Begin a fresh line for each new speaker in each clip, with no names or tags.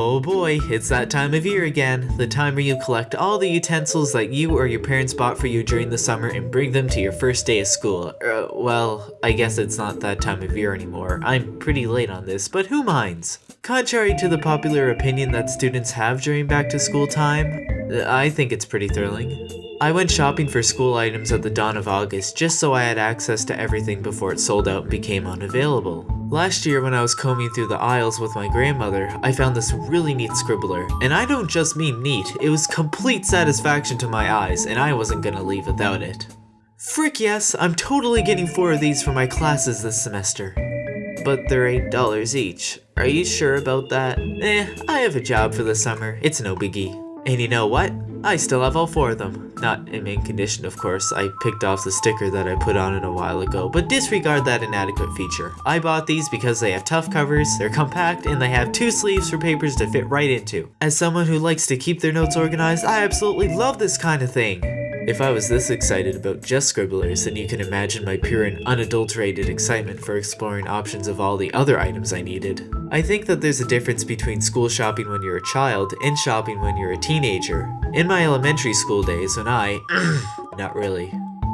Oh boy, it's that time of year again. The time where you collect all the utensils that you or your parents bought for you during the summer and bring them to your first day of school. Uh, well, I guess it's not that time of year anymore. I'm pretty late on this, but who minds? Contrary to the popular opinion that students have during back to school time, I think it's pretty thrilling. I went shopping for school items at the dawn of August just so I had access to everything before it sold out and became unavailable. Last year when I was combing through the aisles with my grandmother, I found this really neat scribbler. And I don't just mean neat, it was complete satisfaction to my eyes and I wasn't gonna leave without it. Frick yes, I'm totally getting four of these for my classes this semester. But they're $8 each. Are you sure about that? Eh, I have a job for the summer, it's no biggie. And you know what? I still have all four of them. Not in mint condition, of course. I picked off the sticker that I put on it a while ago, but disregard that inadequate feature. I bought these because they have tough covers, they're compact, and they have two sleeves for papers to fit right into. As someone who likes to keep their notes organized, I absolutely love this kind of thing. If I was this excited about just scribblers, then you can imagine my pure and unadulterated excitement for exploring options of all the other items I needed. I think that there's a difference between school shopping when you're a child and shopping when you're a teenager. In my elementary school days when I... not really.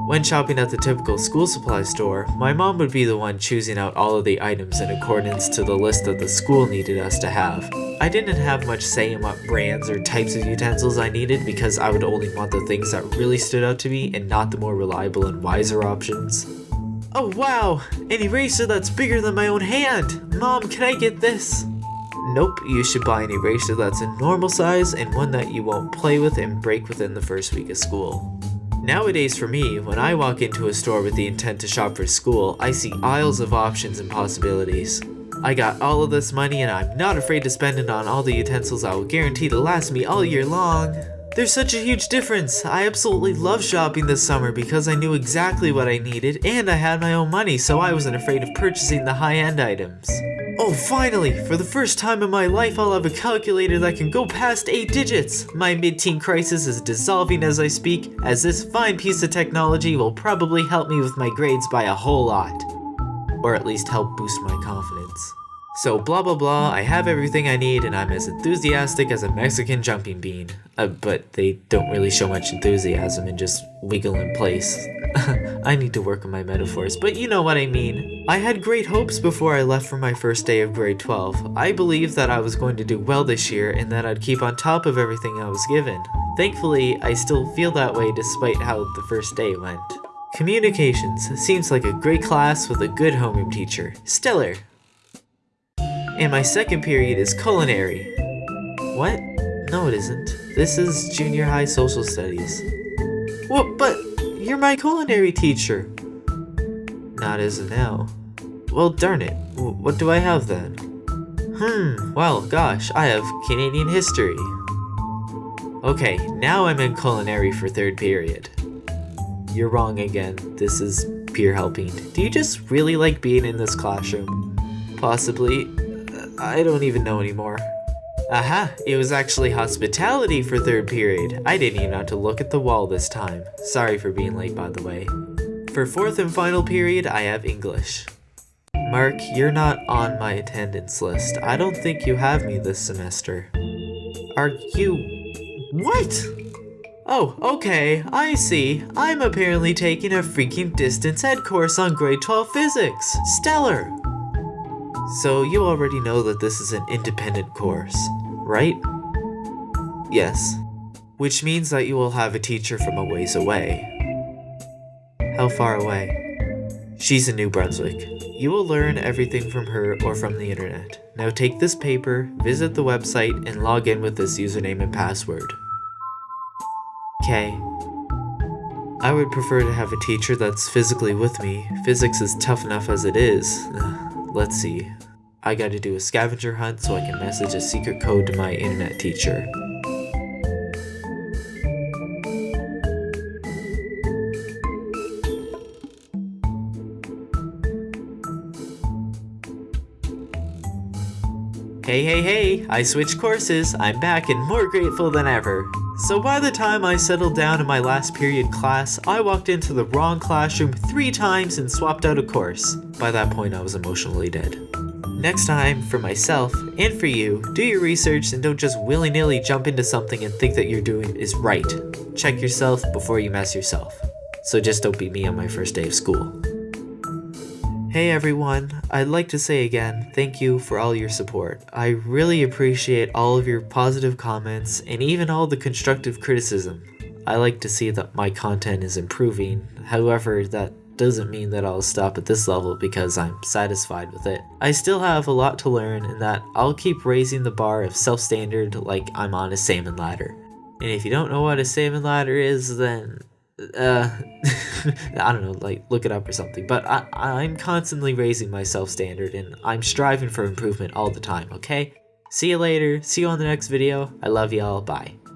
When shopping at the typical school supply store, my mom would be the one choosing out all of the items in accordance to the list that the school needed us to have. I didn't have much say in what brands or types of utensils I needed because I would only want the things that really stood out to me and not the more reliable and wiser options. Oh wow, an eraser that's bigger than my own hand! Mom, can I get this? Nope, you should buy an eraser that's a normal size and one that you won't play with and break within the first week of school. Nowadays for me, when I walk into a store with the intent to shop for school, I see aisles of options and possibilities. I got all of this money and I'm not afraid to spend it on all the utensils I will guarantee to last me all year long. There's such a huge difference. I absolutely love shopping this summer because I knew exactly what I needed and I had my own money so I wasn't afraid of purchasing the high-end items. Oh, finally! For the first time in my life, I'll have a calculator that can go past 8 digits! My mid-teen crisis is dissolving as I speak, as this fine piece of technology will probably help me with my grades by a whole lot. Or at least help boost my confidence. So blah blah blah, I have everything I need and I'm as enthusiastic as a Mexican jumping bean. Uh, but they don't really show much enthusiasm and just wiggle in place. I need to work on my metaphors, but you know what I mean. I had great hopes before I left for my first day of grade 12. I believed that I was going to do well this year and that I'd keep on top of everything I was given. Thankfully, I still feel that way despite how the first day went. Communications seems like a great class with a good homeroom teacher. Stellar! And my second period is culinary. What? No it isn't. This is junior high social studies. What? But you're my culinary teacher. Not as of now. Well darn it. What do I have then? Hmm, well gosh, I have Canadian history. Okay, now I'm in culinary for third period. You're wrong again. This is peer helping. Do you just really like being in this classroom? Possibly. I don't even know anymore. Aha, it was actually hospitality for third period. I didn't even have to look at the wall this time. Sorry for being late by the way. For fourth and final period, I have English. Mark, you're not on my attendance list. I don't think you have me this semester. Are you... What? Oh, okay, I see. I'm apparently taking a freaking distance ed course on grade 12 physics. Stellar! So you already know that this is an independent course, right? Yes. Which means that you will have a teacher from a ways away. How far away? She's in New Brunswick. You will learn everything from her or from the internet. Now take this paper, visit the website, and log in with this username and password. Okay. I would prefer to have a teacher that's physically with me. Physics is tough enough as it is. Let's see. I gotta do a scavenger hunt so I can message a secret code to my internet teacher. Hey hey hey, I switched courses, I'm back and more grateful than ever. So by the time I settled down in my last period class, I walked into the wrong classroom three times and swapped out a course. By that point I was emotionally dead. Next time, for myself and for you, do your research and don't just willy-nilly jump into something and think that you're doing is right. Check yourself before you mess yourself. So just don't be me on my first day of school. Hey everyone, I'd like to say again, thank you for all your support. I really appreciate all of your positive comments and even all the constructive criticism. I like to see that my content is improving, however that doesn't mean that I'll stop at this level because I'm satisfied with it. I still have a lot to learn and that I'll keep raising the bar of self-standard like I'm on a salmon ladder. And if you don't know what a salmon ladder is, then uh i don't know like look it up or something but i i'm constantly raising my self standard and i'm striving for improvement all the time okay? See you later. See you on the next video. I love y'all. Bye